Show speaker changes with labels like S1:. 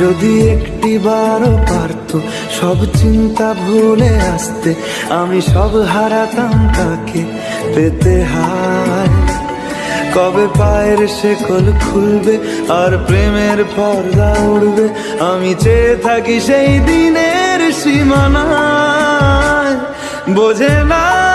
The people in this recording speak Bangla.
S1: যদি একটি বারও পারত সব চিন্তা ভুলে আসতে, আমি সব হারাতাম তাকে পেতে হায়। কবে পায়ের শেকল খুলবে আর প্রেমের পর্দা উড়বে, আমি চেয়ে থাকি সেই দিনের সীমানায়। বোঝে না